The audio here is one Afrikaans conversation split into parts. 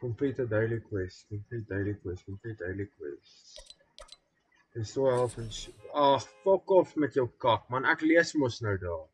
Complete a daily quest. Complete daily quest. Complete daily quest. Restore health and shit. Ag, fuck off met jou kak, man. Ek lees mos nou daar.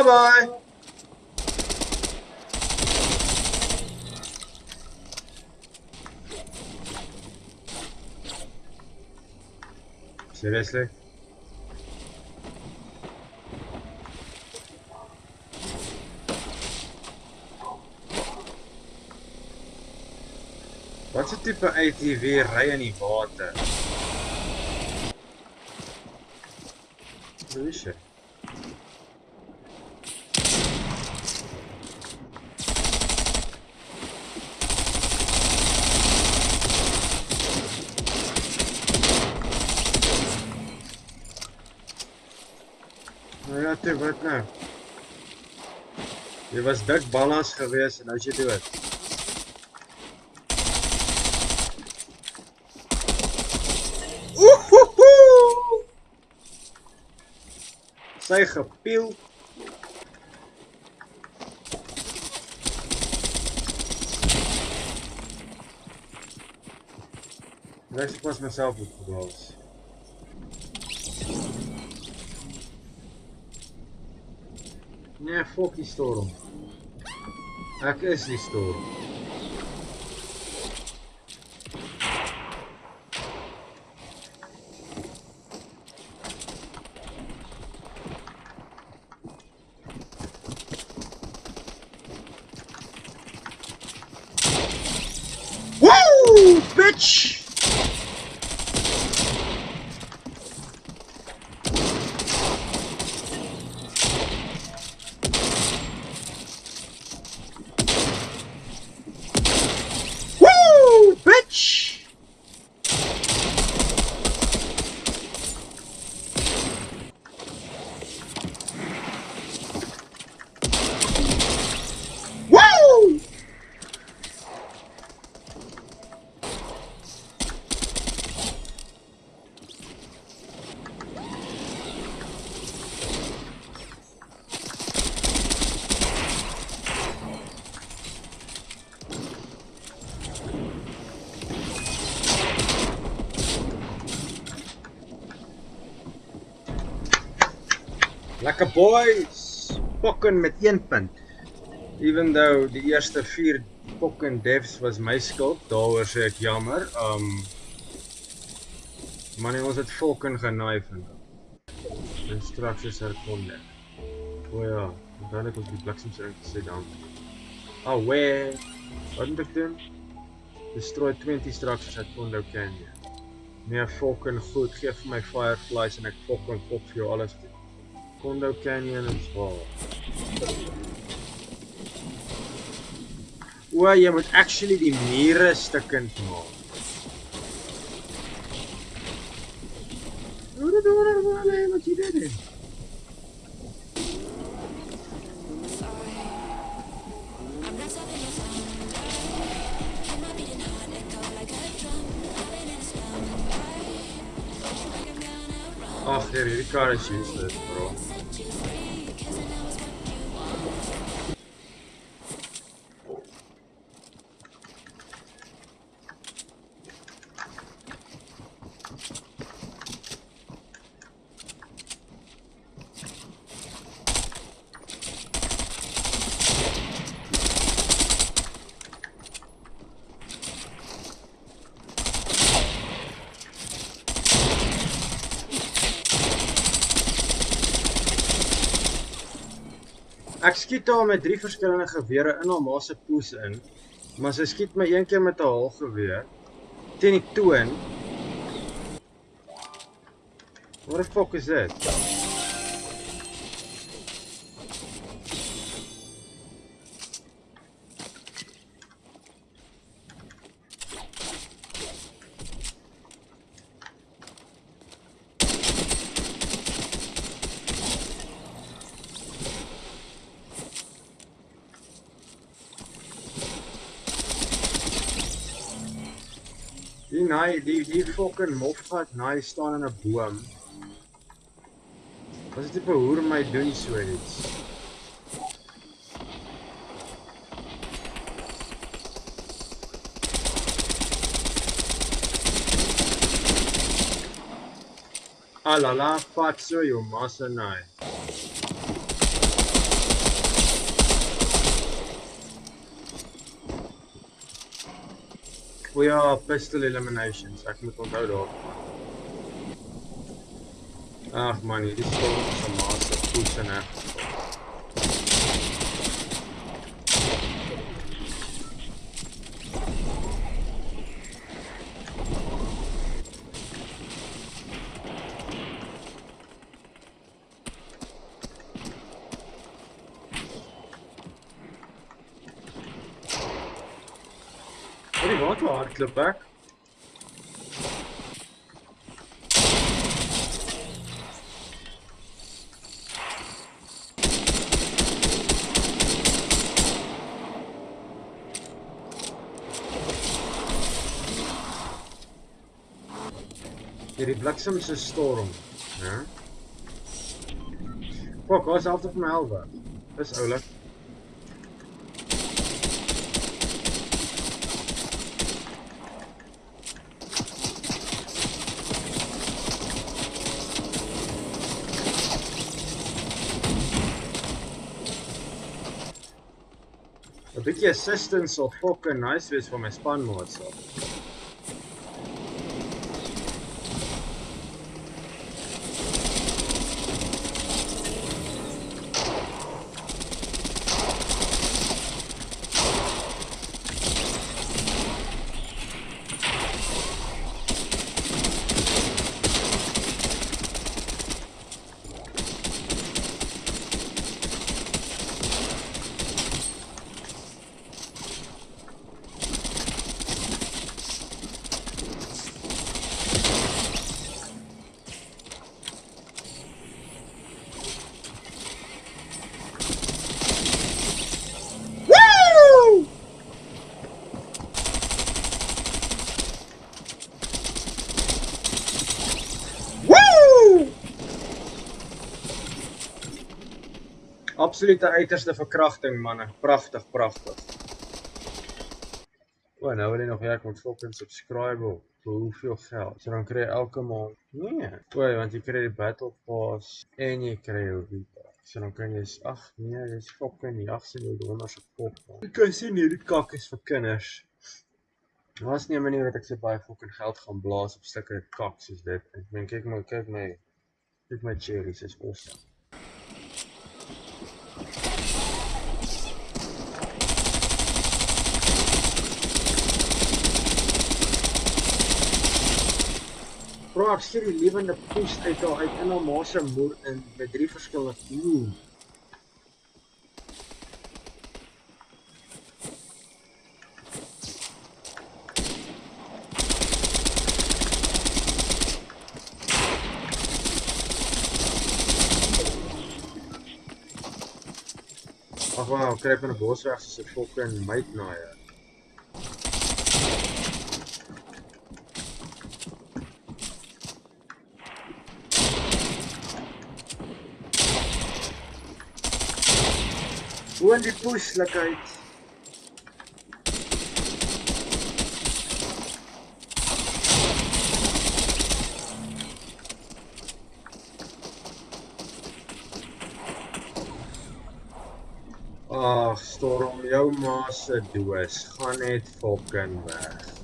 Bye bye. Seriously? Wat se tipe ATV ry in die water? Hoe is toe, wat nou? Jy was dik ballas gewees en nou is jy dood. Oehoehoe! Sy gepiel. Ek pas myself op Nee, fuck die storm. Ek is die storm. Woo! Bitch! Lekker boys. Pokken met 1 punt. Even though die eerste 4 pokken devs was my skuld, daaroor sê ek jammer. Um nee, ons het volken genaai vandag. Instructies herkonde. O ja, dan het ons die bliksems ingesê dan. Oh, where? Wat moet ek doen? Destroy 20 structures at Kondo Canyon. Nee, fucking goed. Geef my fireflies en ek fucking kop vir jou alles. Kondo Canyon is waar. O, jy moet actually die mure stukkend maak. Hoe dit hoe dit hoe dit wat jy doen? Nee, hierdie kar is useless, bro. Ek skiet haar met drie verskillende gewere in haar ma se poes in. Maar sy skiet my een keer met 'n haalgeweer teen die toon. What the fuck is dit? Die naai, die die fucking mofgat naai staan in 'n boom. Wat is dit vir hoer my doen so iets? Alala, fat so jou massa naai. O are pistol eliminations. Ek moet onthou daarvan. Ag man, hierdie storm is 'n massive push en ek. ben ik wel hard ik die weg. Hierdie bliksem se storm, hè? Ja? Fuck, bietjie assistance sal fucking nice wees vir my spanmaats. Woo! Absolute uiterste verkrachting manne. Pragtig, pragtig. O, nou wil jy nog werk met fucking subscribe op. Vir hoeveel geld? So dan kry jy elke maand. Nee. O, want jy kry die battle pass en jy kry jou Vita. So dan kan jy ag nee, dis fucking jags in jou donder se kop. Jy kan sien hierdie kak is vir kinders. Was nie 'n manier dat ek so baie fucking geld gaan blaas op stukke kak soos dit. Ek meen kyk my kyk my kyk my cherries is awesome. Ek skiet die lewende poes uit haar uit in haar ma se moer in met drie verskillende ooh. Ag wow, kruip in 'n bos weg soos 'n fucking meitnaaier. Hoe in die poeslikheid. Ag, storm jou ma se doos. Gaan net fucking weg.